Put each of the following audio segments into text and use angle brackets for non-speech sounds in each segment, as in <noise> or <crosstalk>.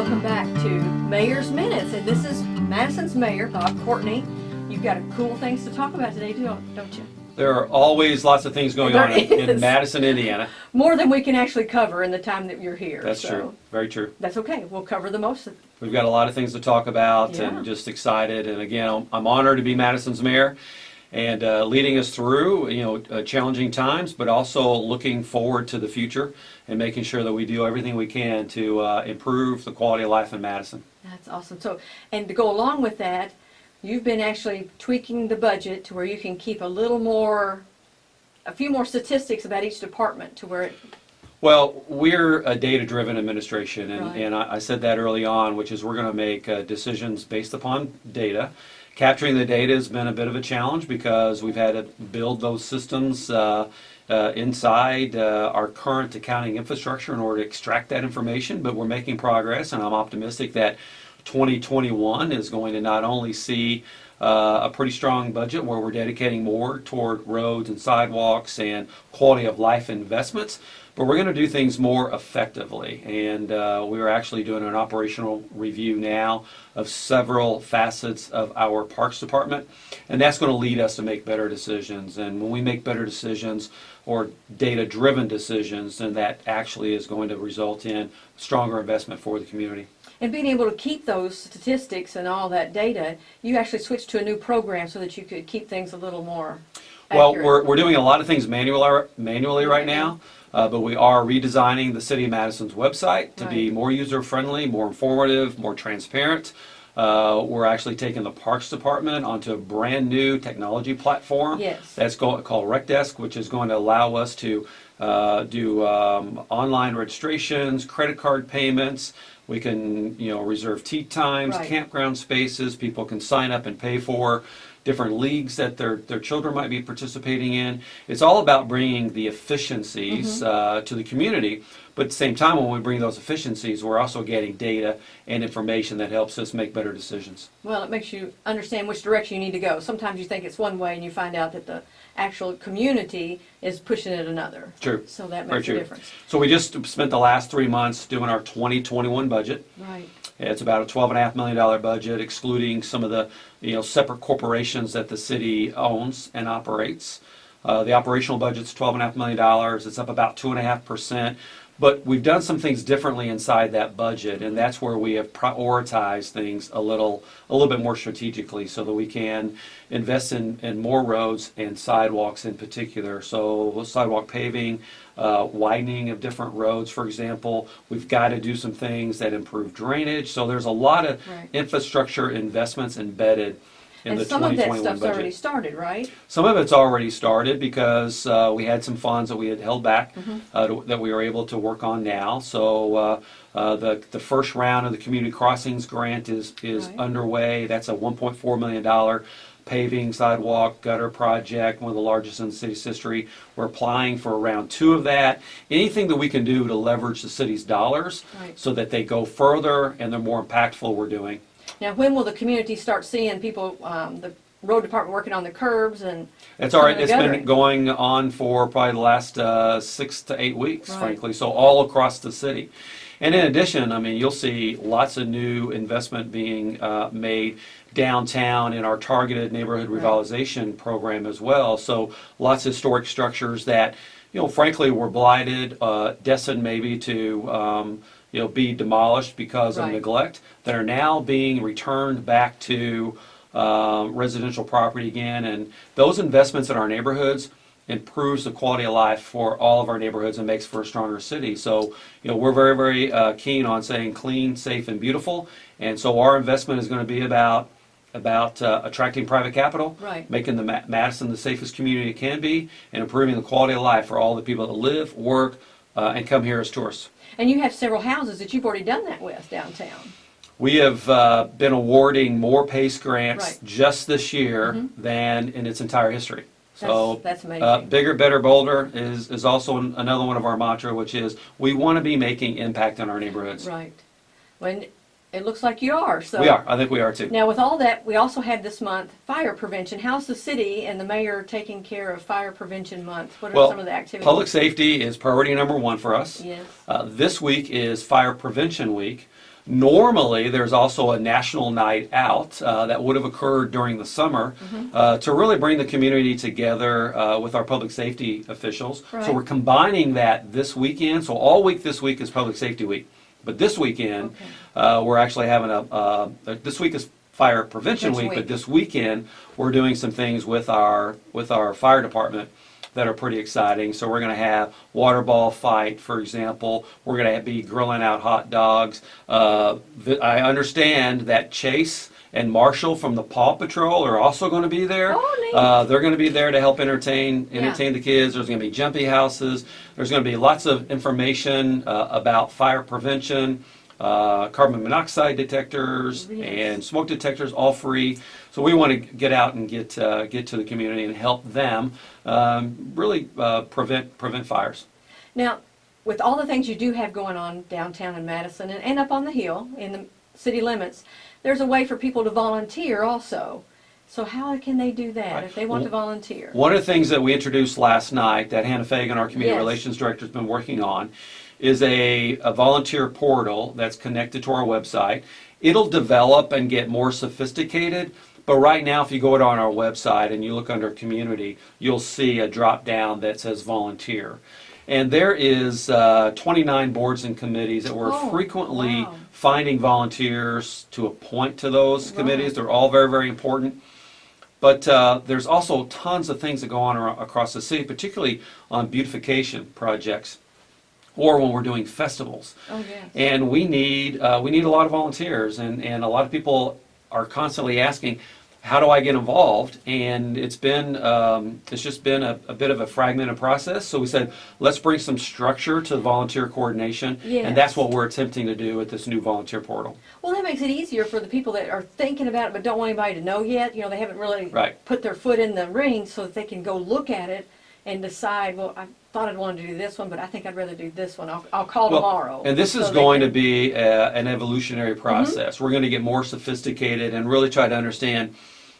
welcome back to Mayor's Minutes. And this is Madison's Mayor, Bob Courtney. You've got cool things to talk about today, too, don't you? There are always lots of things going There on in, in. Madison, Indiana. More than we can actually cover in the time that you're here. That's so true. Very true. That's okay. We'll cover the most of them. We've got a lot of things to talk about Yeah. and just excited. And again, I'm- I'm honored to be Madison's mayor and uh, leading us through, you know, uh, challenging times, but also looking forward to the future and making sure that we do everything we can to uh, improve the quality of life in Madison. That's awesome. So, and to go along with that, you've been actually tweaking the budget to where you can keep a little more, a few more statistics about each department to where it, Well, we're a data-driven administration, and, Right. and I, I said that early on, which is we're going to make uh, decisions based upon data. Capturing the data has been a bit of a challenge because we've had to build those systems uh, uh, inside uh, our current accounting infrastructure in order to extract that information, but we're making progress, and I'm optimistic that 2021 is going to not only see uh, a pretty strong budget where we're dedicating more toward roads and sidewalks and quality of life investments, but we're going to do things more effectively. And uh, we are actually doing an operational review now of several facets of our Parks Department, and that's going to lead us to make better decisions. And when we make better decisions or data-driven decisions, then that actually is going to result in stronger investment for the community. And being able to keep those statistics and all that data, you actually switched to a new program so that you could keep things a little more Well, accurate. we're, we're doing a lot of things manually, manually right now, uh, but we are redesigning the City of Madison's website to be Right. more user-friendly, more informative, more transparent. Uh, we're actually taking the Parks Department onto a brand-new technology platform. Yes. That's go- called RecDesk, which is going to allow us to uh, do um, online registrations, credit card payments. We can, you know, reserve tee times, Right. campground spaces. People can sign up and pay for different leagues that their, their children might be participating in. It's all about bringing the efficiencies uh, to the community, but at the same time, when we bring those efficiencies, we're also getting data and information that helps us make better decisions. Well, it makes you understand which direction you need to go. Sometimes you think it's one way and you find out that the actual community is pushing it another. True. So that Very makes a true. difference. So we just spent the last three months doing our 2021 budget. Right. It's about a twelve and a half million dollar budget, excluding some of the, you know, separate corporations that the city owns and operates. Uh, the operational budget's twelve and a half million dollars, it's up about two and a half percent. But we've done some things differently inside that budget, and that's where we have prioritized things a little, a little bit more strategically so that we can invest in, in more roads and sidewalks in particular. So sidewalk paving, uh, widening of different roads, for example. We've got to do some things that improve drainage. So there's a lot of Right. infrastructure investments embedded in And the some of that 2021 stuff's already started, right? Some of it's already started because uh, we had some funds that we had held back Mm-hmm. uh, to- that we are able to work on now. So uh, uh, the the first round of the community crossings grant is is Right. underway. That's a 1.4 million dollar paving sidewalk gutter project, one of the largest in the city's history. We're applying for round two of that. Anything that we can do to leverage the city's dollars Right. so that they go further and they're more impactful, we're doing. Now, when will the community start seeing people, um, the road department working on the curbs and? It's all right. It's been going on for probably the last uh, six to eight weeks, Right. frankly. So all across the city. And in addition, I mean, you'll see lots of new investment being uh, made downtown in our targeted neighborhood revitalization program as well. So lots of historic structures that, you know, frankly, were blighted, uh, destined maybe to, um, you know, be demolished because of Right. neglect, that are now being returned back to um, residential property again. And those investments in our neighborhoods improves the quality of life for all of our neighborhoods and makes for a stronger city. So, you know, we're very, very uh, keen on saying clean, safe, and beautiful. And so our investment is going to be about about uh, attracting private capital, Right. making the Ma- Madison the safest community it can be, and improving the quality of life for all the people that live, work, uh, and come here as tourists. And you have several houses that you've already done that with downtown. We have uh, been awarding more PACE grants Right. just this year Mhm. than in its entire history. So, That's, that's amazing. uh, bigger, better, bolder is, is also an- another one of our mantra, which is we want to be making impact in our neighborhoods. Right. When, it looks like you are, so. We are. I think we are too. Now, with all that, we also had this month fire prevention. How's the city and the mayor taking care of Fire Prevention Month? What are Well, some of the activities? Public safety is priority number one for us. Yes. Uh, this week is Fire Prevention Week, Normally, there's also a national night out uh, that would have occurred during the summer uh, to really bring the community together uh, with our public safety officials. So Right. we're combining that this weekend. So all week this week is Public Safety Week. But this weekend, Okay. uh, we're actually having a, uh, this week is Fire Prevention Prevention Week, but Week. this weekend, we're doing some things with our, with our fire department that are pretty exciting. So we're gonna have water ball fight, for example. We're gonna be grilling out hot dogs. Uh, I understand that Chase and Marshall from the Paw Patrol are also gonna be there. Oh, neat. Uh, they're gonna be there to help entertain, Yeah. entertain the kids. There's gonna be jumpy houses. There's gonna be lots of information uh, about fire prevention, uh, carbon monoxide detectors, Yes. and smoke detectors, all free. So we want to get out and get uh, get to the community and help them um, really uh, prevent prevent fires. Now, with all the things you do have going on downtown in Madison and, and up on the hill in the city limits, there's a way for people to volunteer also. So how can they do that Right. if they want to volunteer? One of the things that we introduced last night that Hannah Fagan, our community Yes. relations director, has been working on is a, a volunteer portal that's connected to our website. It'll develop and get more sophisticated, but right now, if you go to on our website and you look under community, you'll see a drop down that says volunteer. And there is uh, 29 boards and committees that we're Oh, frequently wow. finding volunteers to appoint to those committees. Right. They're all very, very important. But uh, there's also tons of things that go on across the city, particularly on beautification projects or when we're doing festivals. Oh, yes. And we need, uh, we need a lot of volunteers, and, and a lot of people are constantly asking, how do I get involved? And it's been, um, it's just been a, a bit of a fragmented process. So we said, let's bring some structure to the volunteer coordination. And that's what we're attempting to do with this new volunteer portal. Well, that makes it easier for the people that are thinking about it but don't want anybody to know yet. You know, they haven't really Right. put their foot in the ring so that they can go look at it and decide, well, I thought I'd want to do this one, but I think I'd rather do this one. I'll, I'll call Well, tomorrow. And this So is they going to can- be a, an evolutionary process. Mm-hmm. We're going to get more sophisticated and really try to understand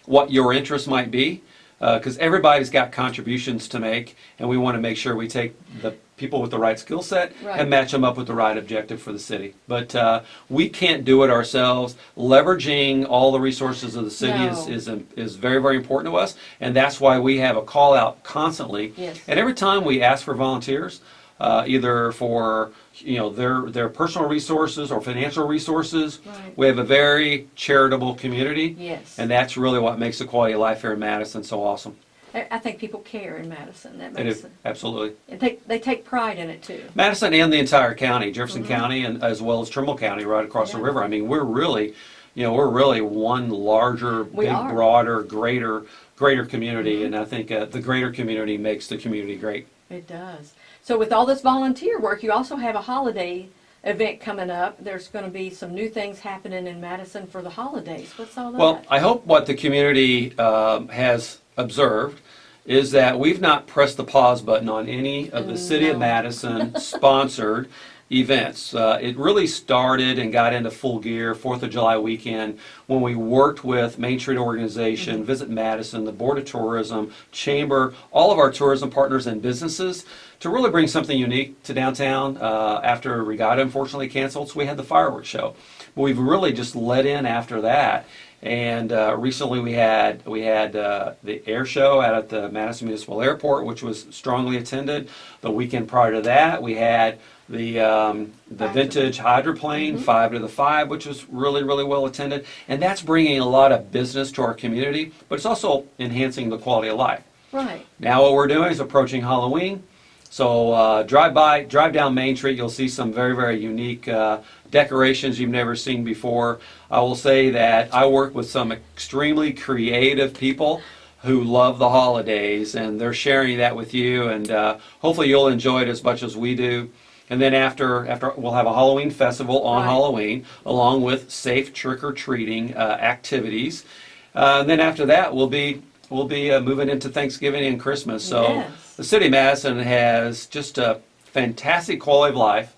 what your interests might be, uh, because everybody's got contributions to make, and we want to make sure we take the people with the right skill set Right. and match them up with the right objective for the city. But uh, we can't do it ourselves. Leveraging all the resources of the city is, is, is very, very important to us, and that's why we have a call out constantly. Yes. And every time we ask for volunteers, uh, either for you know their their personal resources or financial resources, Right. we have a very charitable community, Yes. and that's really what makes the quality of life here in Madison so awesome. I I think people care in Madison. That It makes it. absolutely And they, they take pride in it too. Madison and the entire county, Jefferson County, and as well as Trimble County, right across the Mm-hmm. Yeah. river. I mean, we're really, you know, we're really one larger, We big, are. Mm-hmm. broader, greater, greater community, and I think uh, the greater community makes the community great. It does. So with all this volunteer work, you also have a holiday event coming up. There's going to be some new things happening in Madison for the holidays. What's all that? Well, I hope what the community um, has observed is that we've not pressed the pause button on any of the City of Madison <laughs> sponsored events. Uh, It really started and got into full gear Fourth of July weekend when we worked with Main Street Organization, Visit Madison, the Board of Tourism, Chamber, all of our tourism partners and businesses to really bring something unique to downtown uh, after Regatta unfortunately canceled. So we had the fireworks show. But we've really just let in after that. And uh, recently we had we had uh, the air show out at the Madison Municipal Airport, which was strongly attended. The weekend prior to that, we had the um, the vintage hydroplane, five to the five, which was really really well attended. And that's bringing a lot of business to our community, but it's also enhancing the quality of life. right. Now what we're doing is approaching Halloween. So uh, drive by, drive down Main Street, you'll see some very, very unique uh, decorations you've never seen before. I will say that I work with some extremely creative people who love the holidays, and they're sharing that with you, and uh, hopefully you'll enjoy it as much as we do. And then after, after we'll have a Halloween festival on Right. Halloween, along with safe trick or treating uh, activities. Uh, and then after that, we'll be we'll be uh, moving into Thanksgiving and Christmas. So Yes. The city of Madison has just a fantastic quality of life,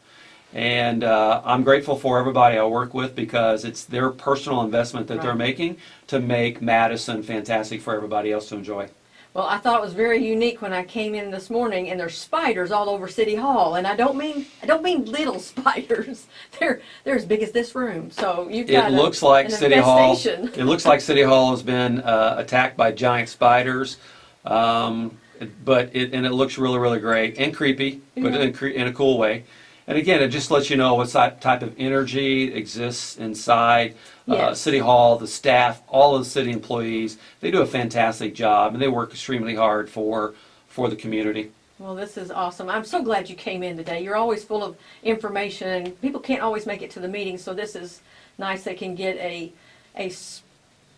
and uh, I'm grateful for everybody I work with because it's their personal investment that they're making to make Madison fantastic for everybody else to enjoy. Well, I thought it was very unique when I came in this morning, and there's spiders all over City Hall, and I don't mean I don't mean little <laughs> spiders. They're they're as big as this room. So you've It got a- looks like an City Hall, it looks like City Hall has been uh, attacked by giant spiders. Um, But it, and it looks really, really great and creepy, but Yeah. in a, cre- in a cool way. And again, it just lets you know what type of energy exists inside uh, Yes. City Hall, the staff, all of the city employees. They do a fantastic job and they work extremely hard for, for the community. Well, this is awesome. I'm so glad you came in today. You're always full of information, and people can't always make it to the meeting, so this is nice. They can get a a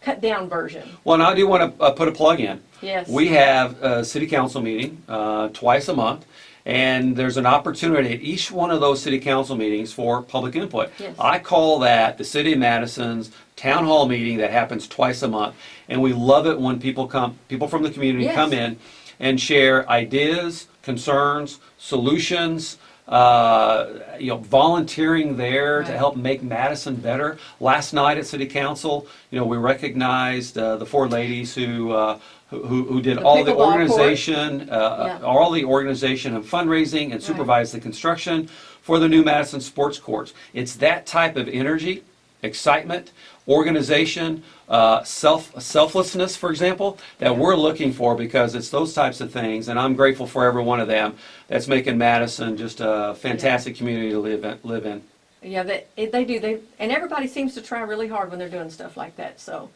cut down version. Well, and I do want to uh, put a plug in. Yes. We have a city council meeting uh, twice a month, and there's an opportunity at each one of those city council meetings for public input. Yes. I call that the City of Madison's town hall meeting that happens twice a month, and we love it when people come, people from the community Yes. come in and share ideas, concerns, solutions. Uh, you know, volunteering there to help make Madison better. Last night at City Council, you know, we recognized uh, the four ladies who uh, who, who did The all the organization, uh, Yeah. all the organization and fundraising, and supervised the construction for the new Madison sports courts. It's that type of energy, excitement, organization, uh, self selflessness, for example, that we're looking for because it's those types of things, and I'm grateful for every one of them. That's making Madison just a fantastic community to live in. Live in. Yeah, they they do. They and everybody seems to try really hard when they're doing stuff like that. So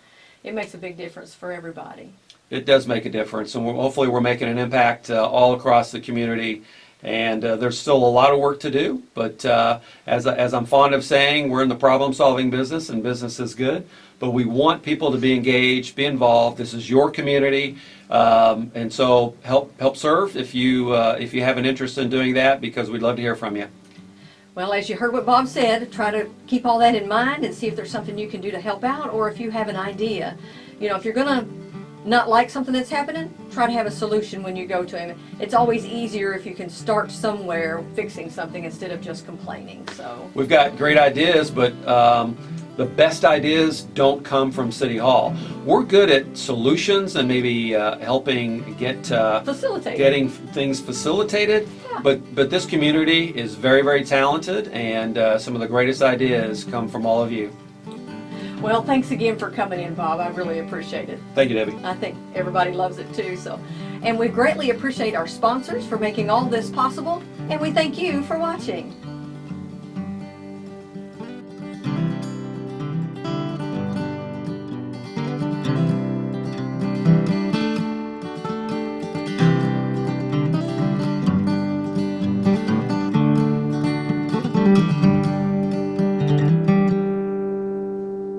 it makes a big difference for everybody. It does make a difference, and we're, hopefully we're making an impact uh, all across the community. And uh, there's still a lot of work to do, but uh, as, as I'm fond of saying, we're in the problem-solving business, and business is good. But we want people to be engaged, be involved. This is your community, um, and so help help serve if you uh, if you have an interest in doing that, because we'd love to hear from you. Well, as you heard what Bob said, try to keep all that in mind and see if there's something you can do to help out, or if you have an idea. You know, if you're gonna not like something that's happening, try to have a solution when you go to him. It's always easier if you can start somewhere fixing something instead of just complaining. So. We've got great ideas, but um, the best ideas don't come from City Hall. We're good at solutions and maybe uh, helping get uh, getting things facilitated. Yeah. But but this community is very very talented, and uh, some of the greatest ideas come from all of you. Well, thanks again for coming in, Bob. I really appreciate it. Thank you, Debbie. I think everybody loves it too. So, and we greatly appreciate our sponsors for making all this possible, and we thank you for watching.